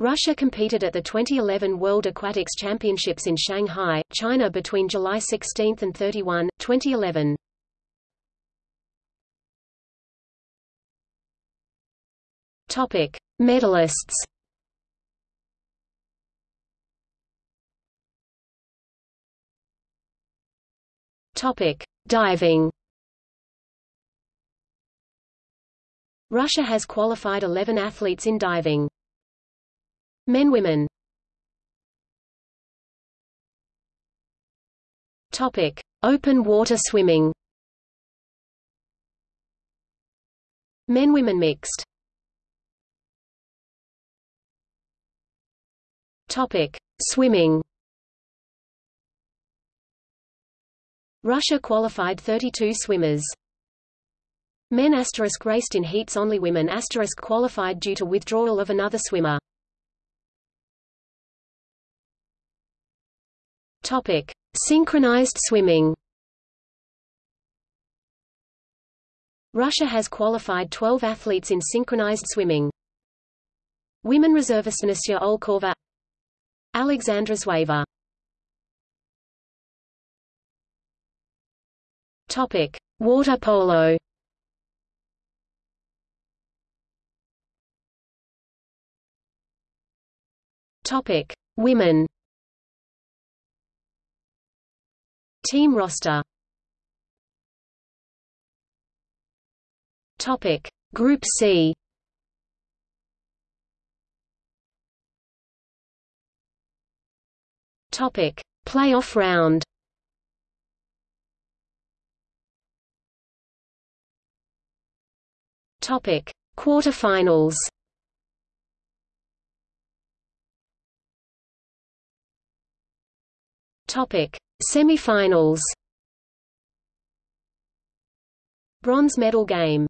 Russia competed at the 2011 World Aquatics Championships in Shanghai, China between July 16 and 31, 2011. Topic: Medalists. Topic: Diving. Russia has qualified 11 athletes in diving. Men women Topic: Open water swimming. Men women mixed. Topic: Swimming. Russia qualified 32 swimmers. Men asterisk raced in heats only women asterisk qualified due to withdrawal of another swimmer. Topic: Synchronized swimming. Russia has qualified 12 athletes in synchronized swimming. Women reservist Anastasia Olkova Alexandra Zhueva Topic: Water polo. Topic: Women. Team roster. Topic. Group C. Topic. Playoff round. Topic. Quarterfinals. Topic Semi-finals Bronze medal game